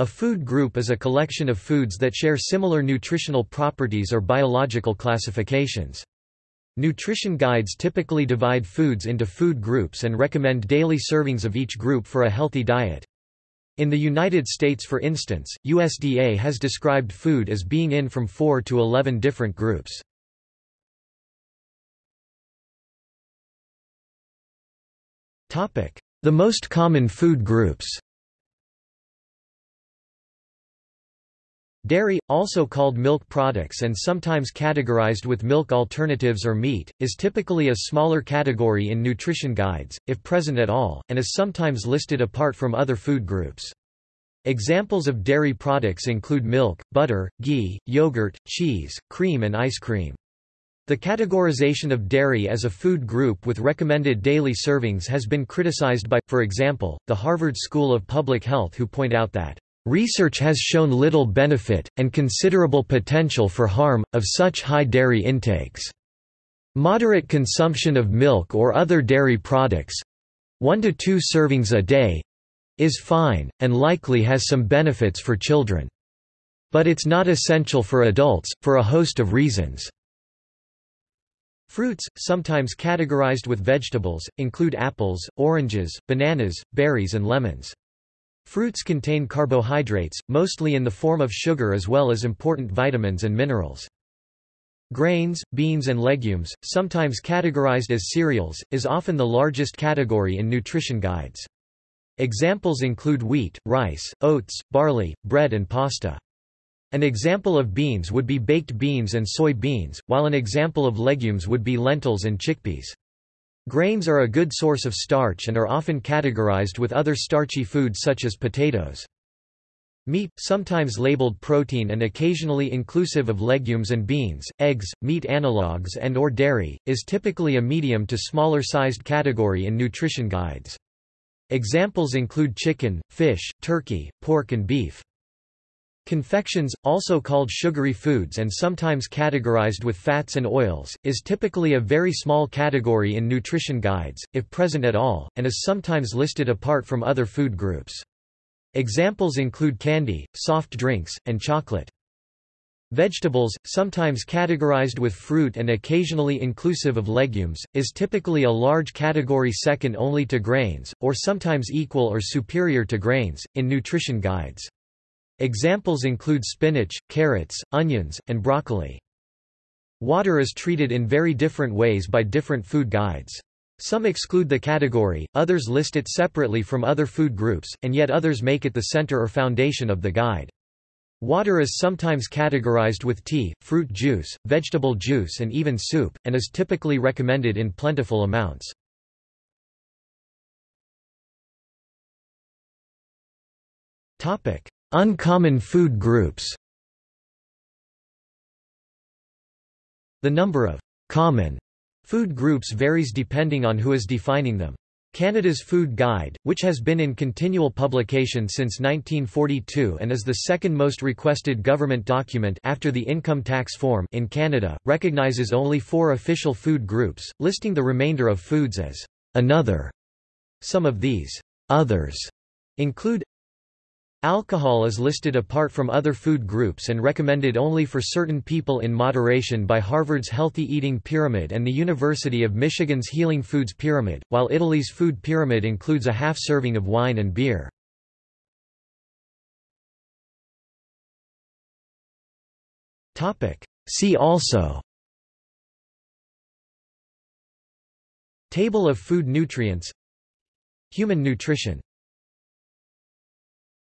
A food group is a collection of foods that share similar nutritional properties or biological classifications. Nutrition guides typically divide foods into food groups and recommend daily servings of each group for a healthy diet. In the United States for instance, USDA has described food as being in from 4 to 11 different groups. The most common food groups Dairy, also called milk products and sometimes categorized with milk alternatives or meat, is typically a smaller category in nutrition guides, if present at all, and is sometimes listed apart from other food groups. Examples of dairy products include milk, butter, ghee, yogurt, cheese, cream and ice cream. The categorization of dairy as a food group with recommended daily servings has been criticized by, for example, the Harvard School of Public Health who point out that Research has shown little benefit, and considerable potential for harm, of such high dairy intakes. Moderate consumption of milk or other dairy products—one to two servings a day—is fine, and likely has some benefits for children. But it's not essential for adults, for a host of reasons. Fruits, sometimes categorized with vegetables, include apples, oranges, bananas, berries and lemons. Fruits contain carbohydrates, mostly in the form of sugar as well as important vitamins and minerals. Grains, beans and legumes, sometimes categorized as cereals, is often the largest category in nutrition guides. Examples include wheat, rice, oats, barley, bread and pasta. An example of beans would be baked beans and soy beans, while an example of legumes would be lentils and chickpeas. Grains are a good source of starch and are often categorized with other starchy foods such as potatoes. Meat, sometimes labeled protein and occasionally inclusive of legumes and beans, eggs, meat analogues and or dairy, is typically a medium to smaller sized category in nutrition guides. Examples include chicken, fish, turkey, pork and beef. Confections, also called sugary foods and sometimes categorized with fats and oils, is typically a very small category in nutrition guides, if present at all, and is sometimes listed apart from other food groups. Examples include candy, soft drinks, and chocolate. Vegetables, sometimes categorized with fruit and occasionally inclusive of legumes, is typically a large category second only to grains, or sometimes equal or superior to grains, in nutrition guides. Examples include spinach, carrots, onions, and broccoli. Water is treated in very different ways by different food guides. Some exclude the category, others list it separately from other food groups, and yet others make it the center or foundation of the guide. Water is sometimes categorized with tea, fruit juice, vegetable juice and even soup, and is typically recommended in plentiful amounts. Uncommon food groups The number of common food groups varies depending on who is defining them. Canada's Food Guide, which has been in continual publication since 1942 and is the second most requested government document after the income tax form in Canada, recognizes only four official food groups, listing the remainder of foods as another. Some of these others include Alcohol is listed apart from other food groups and recommended only for certain people in moderation by Harvard's Healthy Eating Pyramid and the University of Michigan's Healing Foods Pyramid, while Italy's food pyramid includes a half serving of wine and beer. See also Table of food nutrients Human nutrition